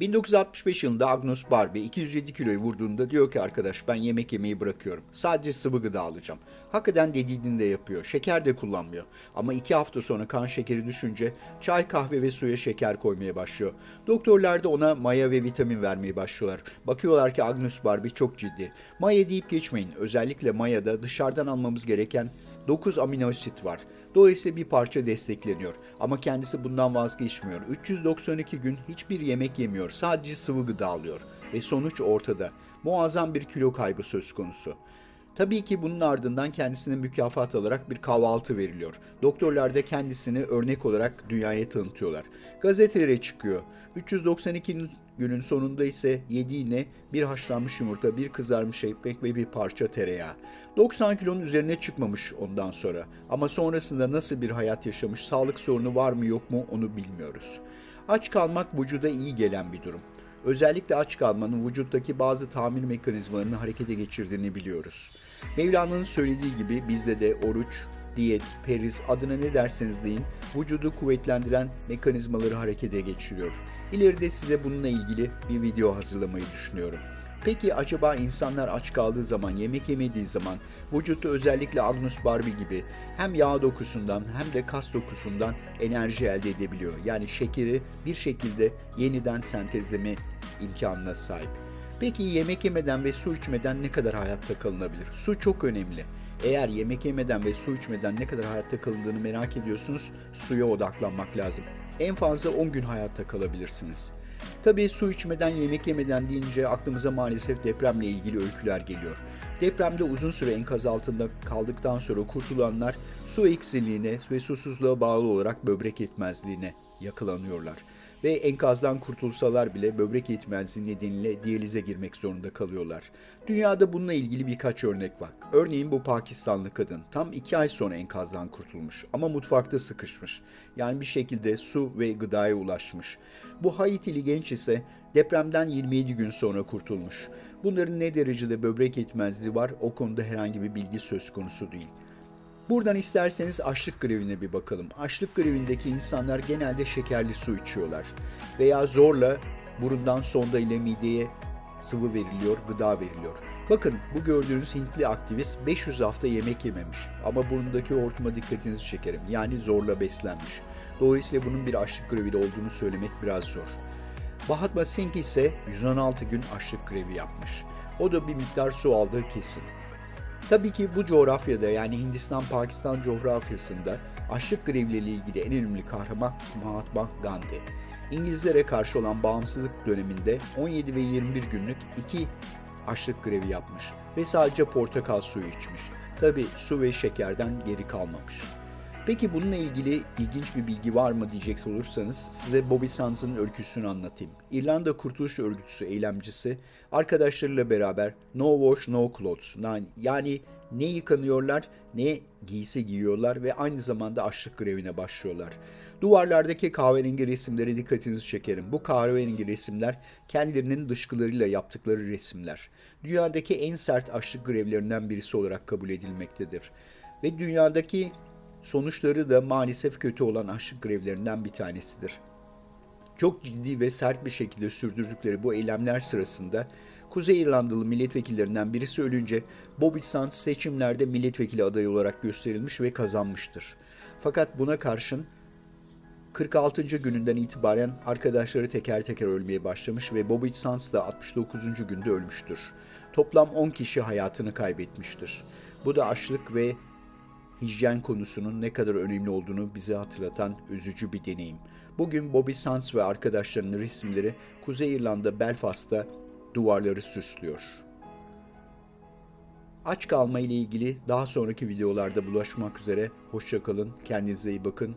1965 yılında Agnus Barbie 207 kiloyu vurduğunda diyor ki arkadaş ben yemek yemeyi bırakıyorum. Sadece sıvı gıda alacağım. Hakikaten dediğini de yapıyor. Şeker de kullanmıyor. Ama iki hafta sonra kan şekeri düşünce çay, kahve ve suya şeker koymaya başlıyor. Doktorlar da ona maya ve vitamin vermeye başlıyorlar. Bakıyorlar ki Agnus Barbie çok ciddi. Maya deyip geçmeyin. Özellikle mayada dışarıdan almamız gereken 9 amino asit var. Dolayısıyla bir parça destekleniyor. Ama kendisi bundan vazgeçmiyor. 392 gün hiçbir yemek yemiyor. Sadece sıvı gıda alıyor. Ve sonuç ortada. Muazzam bir kilo kaybı söz konusu. Tabii ki bunun ardından kendisine mükafat alarak bir kahvaltı veriliyor. Doktorlar da kendisini örnek olarak dünyaya tanıtıyorlar. Gazetelere çıkıyor. 392 günün sonunda ise yediğine bir haşlanmış yumurta, bir kızarmış ekmek ve bir parça tereyağı. 90 kilonun üzerine çıkmamış ondan sonra. Ama sonrasında nasıl bir hayat yaşamış, sağlık sorunu var mı yok mu onu bilmiyoruz. Aç kalmak vücuda iyi gelen bir durum. Özellikle aç kalmanın vücuttaki bazı tamir mekanizmalarını harekete geçirdiğini biliyoruz. Mevlana'nın söylediği gibi bizde de oruç, diyet, periz adına ne derseniz deyin vücudu kuvvetlendiren mekanizmaları harekete geçiriyor. İleride size bununla ilgili bir video hazırlamayı düşünüyorum. Peki acaba insanlar aç kaldığı zaman, yemek yemediği zaman vücutta özellikle Agnus Barbie gibi hem yağ dokusundan hem de kas dokusundan enerji elde edebiliyor. Yani şekeri bir şekilde yeniden sentezleme imkanına sahip. Peki yemek yemeden ve su içmeden ne kadar hayatta kalınabilir? Su çok önemli. Eğer yemek yemeden ve su içmeden ne kadar hayatta kalındığını merak ediyorsunuz, suya odaklanmak lazım. En fazla 10 gün hayatta kalabilirsiniz. Tabii su içmeden, yemek yemeden deyince aklımıza maalesef depremle ilgili öyküler geliyor. Depremde uzun süre enkaz altında kaldıktan sonra kurtulanlar su eksikliğine ve susuzluğa bağlı olarak böbrek yetmezliğine yakalanıyorlar. Ve enkazdan kurtulsalar bile böbrek yetmezliği nedeniyle diyalize girmek zorunda kalıyorlar. Dünyada bununla ilgili birkaç örnek var. Örneğin bu Pakistanlı kadın tam iki ay sonra enkazdan kurtulmuş ama mutfakta sıkışmış. Yani bir şekilde su ve gıdaya ulaşmış. Bu Haitili genç ise depremden 27 gün sonra kurtulmuş. Bunların ne derecede böbrek yetmezliği var o konuda herhangi bir bilgi söz konusu değil. Buradan isterseniz açlık grevine bir bakalım. Açlık grevindeki insanlar genelde şekerli su içiyorlar veya zorla burundan sonda ile mideye sıvı veriliyor, gıda veriliyor. Bakın bu gördüğünüz Hintli aktivist 500 hafta yemek yememiş ama burnundaki hortuma dikkatinizi çekerim. Yani zorla beslenmiş. Dolayısıyla bunun bir açlık grevi olduğunu söylemek biraz zor. Mahatma Singh ise 116 gün açlık grevi yapmış. O da bir miktar su aldığı kesin. Tabii ki bu coğrafyada yani Hindistan-Pakistan coğrafyasında açlık grevleriyle ilgili en önemli kahraman Mahatma Gandhi. İngilizlere karşı olan bağımsızlık döneminde 17 ve 21 günlük iki açlık grevi yapmış ve sadece portakal suyu içmiş. Tabii su ve şekerden geri kalmamış. Peki bununla ilgili ilginç bir bilgi var mı diyecek olursanız size Bobby Sands'ın öyküsünü anlatayım. İrlanda Kurtuluş Örgütüsü eylemcisi arkadaşlarıyla beraber No Wash No Clothes yani ne yıkanıyorlar ne giysi giyiyorlar ve aynı zamanda açlık grevine başlıyorlar. Duvarlardaki kahverengi resimlere dikkatinizi çekerim. Bu kahverengi resimler kendilerinin dışkılarıyla yaptıkları resimler. Dünyadaki en sert açlık grevlerinden birisi olarak kabul edilmektedir. Ve dünyadaki sonuçları da maalesef kötü olan açlık grevlerinden bir tanesidir. Çok ciddi ve sert bir şekilde sürdürdükleri bu eylemler sırasında Kuzey İrlandalı milletvekillerinden birisi ölünce Bobby Sands seçimlerde milletvekili adayı olarak gösterilmiş ve kazanmıştır. Fakat buna karşın 46. gününden itibaren arkadaşları teker teker ölmeye başlamış ve Bobby Sands da 69. günde ölmüştür. Toplam 10 kişi hayatını kaybetmiştir. Bu da açlık ve hijyen konusunun ne kadar önemli olduğunu bize hatırlatan üzücü bir deneyim. Bugün Bobby Sands ve arkadaşlarının resimleri Kuzey İrlanda Belfast'ta duvarları süslüyor. Aç kalma ile ilgili daha sonraki videolarda bulaşmak üzere. Hoşçakalın, kendinize iyi bakın,